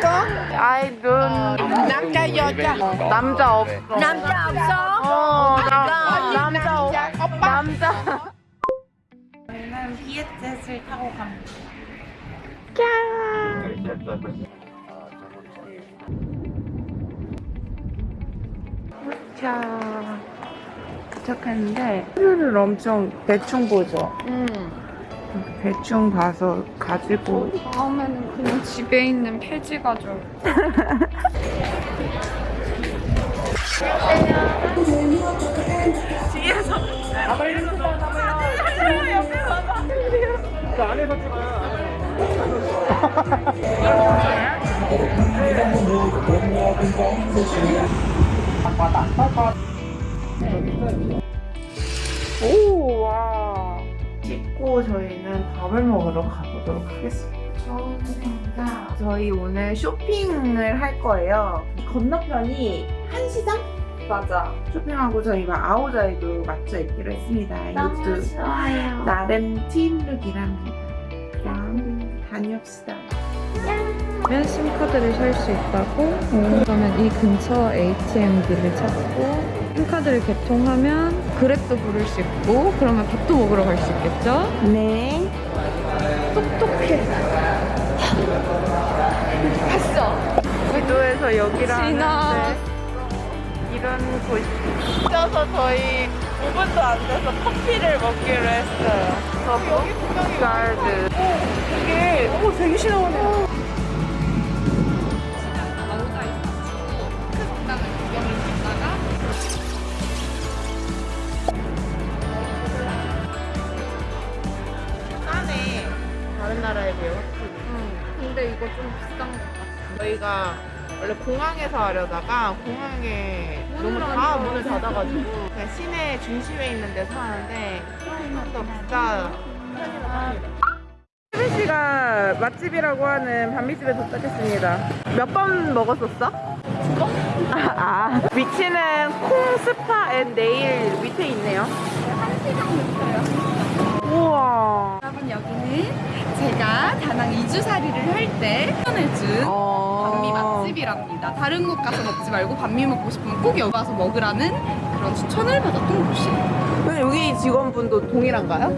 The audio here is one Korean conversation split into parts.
거? 아이 눈 남자 여자 남자 없어. 남자 없어? 어, 나, 남자 없. 남자. 저희는 비엣젯을 타고 갑니다 자, 도착했는데 하늘을 엄청 대충 보죠. 음. 대충 봐서 가지고 다음에는 그냥 집에 있는 폐지 가져. 오, 와. 씻고 저희는 밥을 먹으러 가보도록 하겠습니다. 저희 오늘 쇼핑을 할 거예요. 건너편이 한시장? 맞아. 쇼핑하고 저희가 아오자이도 맞춰 입기로 했습니다. 이것도 좋아요. 나름 팀룩이랍니다. 그럼 다녀옵시다. 면 심카드를 살 수 있다고 그러면 이 근처 ATM기를 찾고 심카드를 개통하면 그랩도 부를 수 있고 그러면 밥도 먹으러 갈 수 있겠죠? 네. 똑똑해 봤어 위도에서 여기라는 이런 곳이 있어서 저희 5분도 안 돼서 커피를 먹기로 했어요. 저 여기 분명히 가야지. 이게 오 되게 신나네. 싸 근데 이거 좀 비싼 거 같아 저희가 원래 공항에서 하려다가 공항에 너무 다 문을 닫아가지고 그냥 시내 중심에 있는 데서 하는데 조금 더 비싸 수빈 씨가 맛집이라고 하는 반미집에 도착했습니다. 몇 번 먹었었어? 두 번? 아, 위치는 콩 스파 앤 네일 밑에 있네요. 한 시간 됐어요 우와. 여러분 여기는 제가 다낭 2주살이를 할 때 추천해준 어... 반미 맛집이랍니다. 다른 곳 가서 먹지 말고 반미 먹고 싶으면 꼭 여기 와서 먹으라는 그런 추천을 받았던 곳이에요. 근데 여기 직원분도 동일한가요?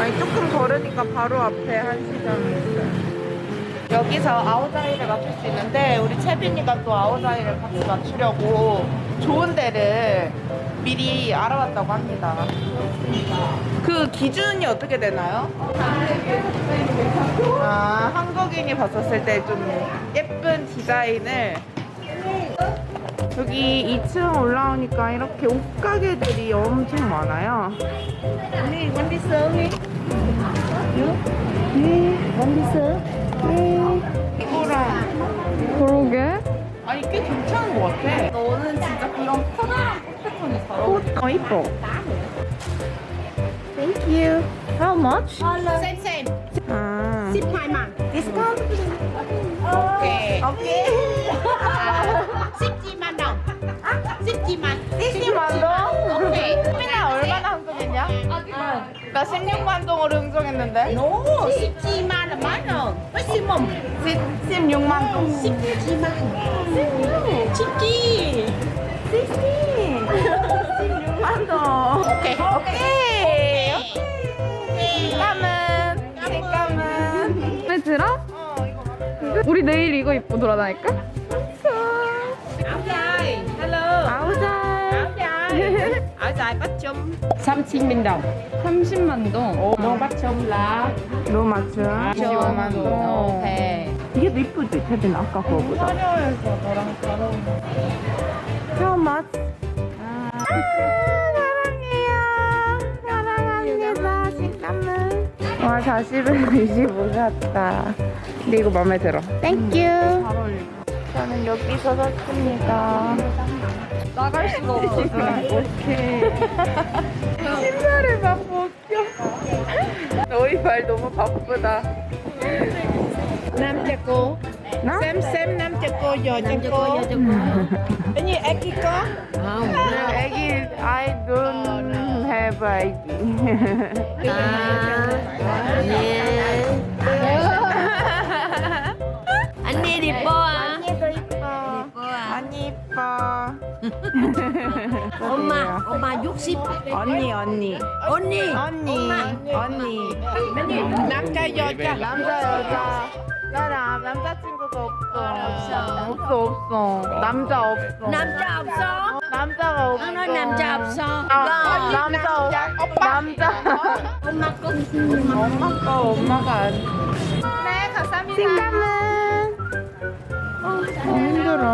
아니 조금 걸으니까 바로 앞에 한시장이 있어요. 여기서 아오자이를 맞출 수 있는데 우리 채빈이가 또 아오자이를 같이 맞추려고 좋은 데를 미리 알아봤다고 합니다. 그 기준이 어떻게 되나요? 아 한국인이 봤었을 때 좀 예쁜 디자인을 여기 2층 올라오니까 이렇게 옷가게들이 엄청 많아요. 네, 원디 쏘니. 네, 원디 쏘. 네. 이거랑 그러게. 아니 꽤 괜찮은 것 같아. 너는 진짜 그런 편안한 꽃 패턴이 잘 어울려. 옷, 어 이뻐. Thank you. How much? Same same 아. 12만 discount. 오케이. 오케이. 10만 원 10만 10만 동? 오케이 수빈아 얼마나 흥정했냐? 나 16만 동으로 흥정했는데. No 17만 원 만원 maximum 16만 동. 17만 17 16만 동. 오케이 오케이. 색감은 색감은 마음에 들어? 어 이거 마음에 우리 내일 이거 입고 돌아다닐까? áo dài hello áo dài áo dài bắt chum 30.000 đồng 30만 동. no bắt 너 맞죠? 25만 동 오케이 이게 더 이쁘지 태빈 아까 거보다 화려해서 너랑 잘 어울려. 사랑해요. 사랑합니다. 색감은 와 40에 25 같다. 근데 이거 마음에 들어. 땡큐 잘 어울려. 저는 여기서 샀습니다. 나갈 수가 없거든. 어떡해. 신발을 막 벗겨. 너희 발 너무 바쁘다. xem nam cho cô giờ cho cô cái don't have 가위바위보 언니 이뻐. 언니도 이뻐 언니 이뻐. 엄마 엄마 60 언니 언니. 언니. 언니 언니. 남자 여자. 남자 여자 나랑 남자친구가 없어. 없어 없어. 남자 없어. 남자 없어? 남자가 없어. 너 남자 없어? 아, 남자 없 남자. 엄마 거 엄마 거 엄마가 안 네, 감사합니다. 신감은 어, 힘들어.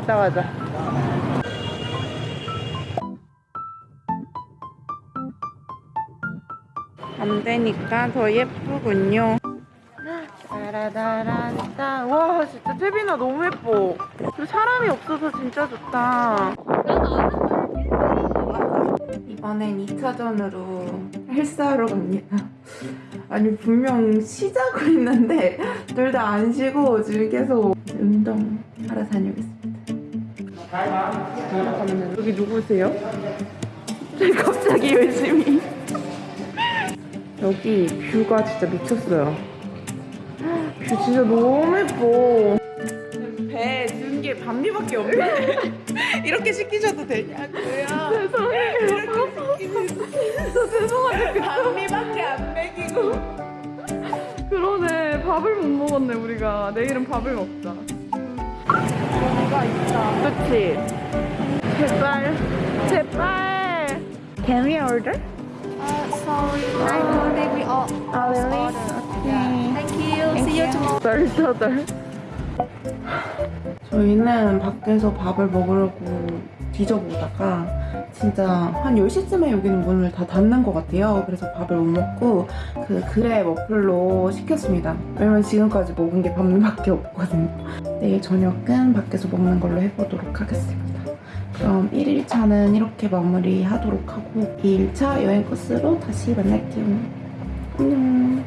갔다 가자. 안 되니까 더 예쁘군요. 따라다란따. 와, 진짜 태빈아 너무 예뻐. 그 사람이 없어서 진짜 좋다. 이번엔 2차전으로 헬스하러 갑니다. 아니, 분명 쉬자고 했는데, 둘 다 안 쉬고 지금 계속 운동 하러 다녀오겠습니다. 잠깐만요. 여기 누구세요? 갑자기 열심히. 여기 뷰가 진짜 미쳤어요. 뷰 진짜 너무 예뻐. 배든게 반미밖에 없네. 이렇게 시키셔도 되냐고요? 죄송해요. 이렇게 죄송한데 반미밖에 안 먹이고. 그러네. 밥을 못 먹었네, 우리가. 내일은 밥을 먹자. 뭔가 있다. 그치? 제발, 제발. Can we order? Sorry, I already we all. Oh, really? Okay. Thank you. See you tomorrow. 덜덜덜. 저희는 밖에서 밥을 먹으려고 뒤져보다가 진짜 한 10시쯤에 여기는 문을 다 닫는 것 같아요. 그래서 밥을 못 먹고 그 그래 머플로 시켰습니다. 왜냐면 지금까지 먹은 게 밥밖에 없거든요. 내일 저녁은 밖에서 먹는 걸로 해보도록 하겠습니다. 그럼 1일차는 이렇게 마무리하도록 하고 2일차 여행 코스로 다시 만날게요. 안녕.